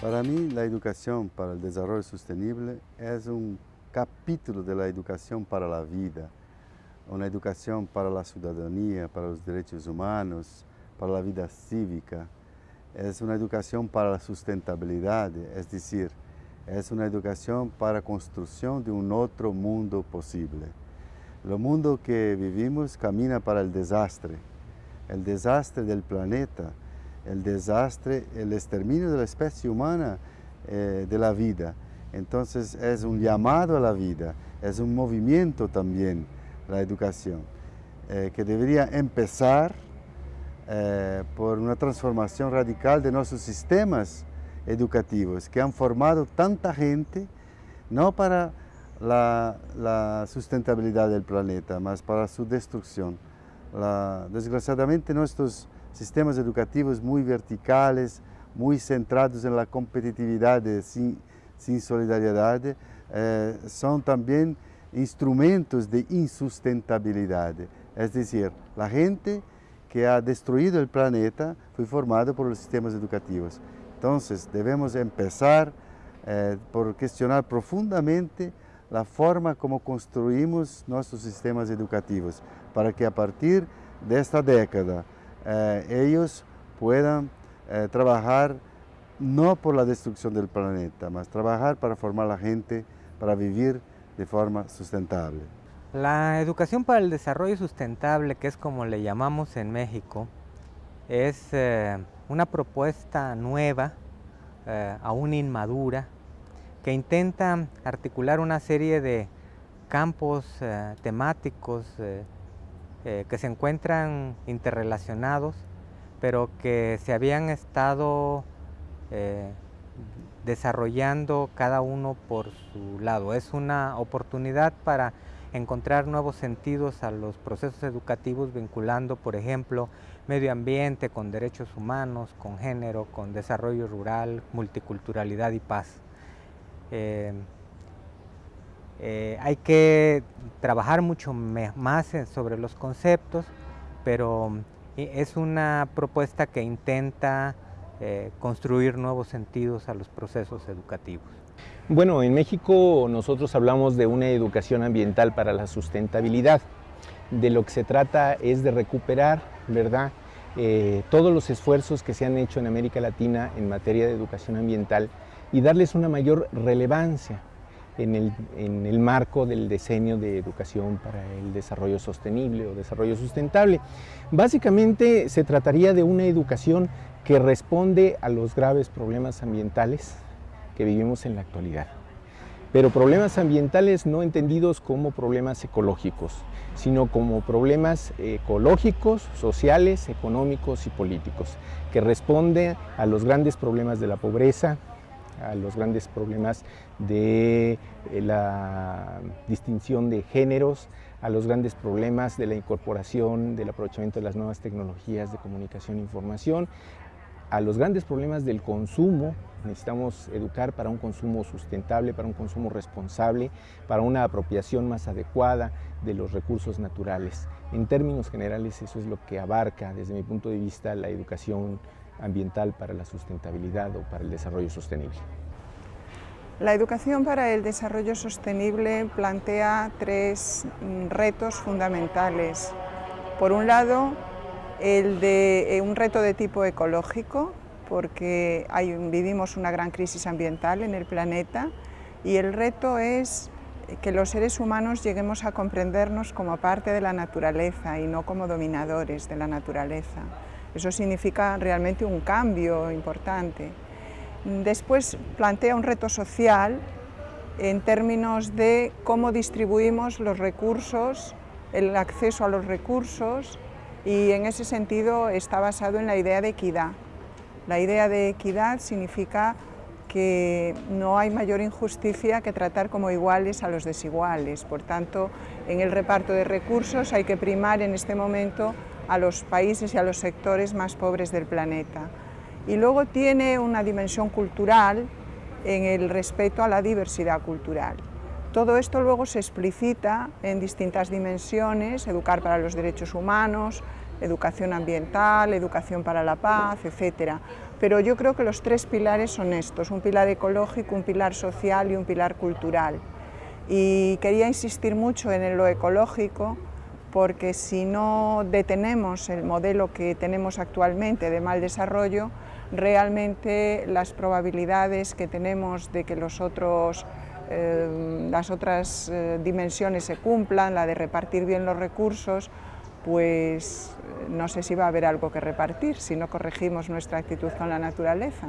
Para mí, la educación para el desarrollo sostenible es un capítulo de la educación para la vida, una educación para la ciudadanía, para los derechos humanos, para la vida cívica. Es una educación para la sustentabilidad, es decir, es una educación para la construcción de un otro mundo posible. El mundo que vivimos camina para el desastre, el desastre del planeta, el desastre, el exterminio de la especie humana eh, de la vida. Entonces es un llamado a la vida, es un movimiento también la educación, eh, que debería empezar eh, por una transformación radical de nuestros sistemas educativos que han formado tanta gente, no para la, la sustentabilidad del planeta, más para su destrucción. La, desgraciadamente nuestros sistemas educativos muy verticales, muy centrados en la competitividad sin, sin solidaridad, eh, son también instrumentos de insustentabilidad. Es decir, la gente que ha destruido el planeta fue formada por los sistemas educativos. Entonces debemos empezar eh, por cuestionar profundamente la forma como construimos nuestros sistemas educativos, para que a partir de esta década eh, ellos puedan eh, trabajar no por la destrucción del planeta, más trabajar para formar a la gente para vivir de forma sustentable. La educación para el desarrollo sustentable, que es como le llamamos en México, es eh, una propuesta nueva, aún inmadura, que intenta articular una serie de campos temáticos eh, que se encuentran interrelacionados, pero que se habían estado eh, desarrollando cada uno por su lado. Es una oportunidad para encontrar nuevos sentidos a los procesos educativos vinculando, por ejemplo, medio ambiente con derechos humanos, con género, con desarrollo rural, multiculturalidad y paz. Eh, eh, hay que trabajar mucho más sobre los conceptos, pero es una propuesta que intenta eh, construir nuevos sentidos a los procesos educativos. Bueno, en México nosotros hablamos de una educación ambiental para la sustentabilidad. De lo que se trata es de recuperar, ¿verdad?, eh, todos los esfuerzos que se han hecho en América Latina en materia de educación ambiental y darles una mayor relevancia en el, marco del diseño de educación para el desarrollo sostenible o desarrollo sustentable. Básicamente se trataría de una educación que responde a los graves problemas ambientales que vivimos en la actualidad. Pero problemas ambientales no entendidos como problemas ecológicos, sino como problemas ecológicos, sociales, económicos y políticos, que responden a los grandes problemas de la pobreza, a los grandes problemas de eh, la distinción de géneros, a los grandes problemas de la incorporación, del aprovechamiento de las nuevas tecnologías de comunicación e información, a los grandes problemas del consumo, necesitamos educar para un consumo sustentable, para un consumo responsable, para una apropiación más adecuada de los recursos naturales. En términos generales eso es lo que abarca desde mi punto de vista la educación ambiental para la sustentabilidad o para el desarrollo sostenible. La educación para el desarrollo sostenible plantea tres mm, retos fundamentales. Por un lado, el de eh, un reto de tipo ecológico, porque vivimos una gran crisis ambiental en el planeta, y el reto es que los seres humanos lleguemos a comprendernos como parte de la naturaleza y no como dominadores de la naturaleza. Eso significa realmente un cambio importante. Después plantea un reto social en términos de cómo distribuimos los recursos, el acceso a los recursos y en ese sentido está basado en la idea de equidad. La idea de equidad significa que no hay mayor injusticia que tratar como iguales a los desiguales. Por tanto, en el reparto de recursos hay que primar en este momento a los países y a los sectores más pobres del planeta. Y luego tiene una dimensión cultural en el respeto a la diversidad cultural. Todo esto luego se explicita en distintas dimensiones, educar para los derechos humanos, educación ambiental, educación para la paz, etc. Pero yo creo que los tres pilares son estos, un pilar ecológico, un pilar social y un pilar cultural. Y quería insistir mucho en lo ecológico, porque si no detenemos el modelo que tenemos actualmente de mal desarrollo, realmente las probabilidades que tenemos de que los otros eh, las otras eh, dimensiones se cumplan, la de repartir bien los recursos, pues no sé si va a haber algo que repartir si no corregimos nuestra actitud con la naturaleza.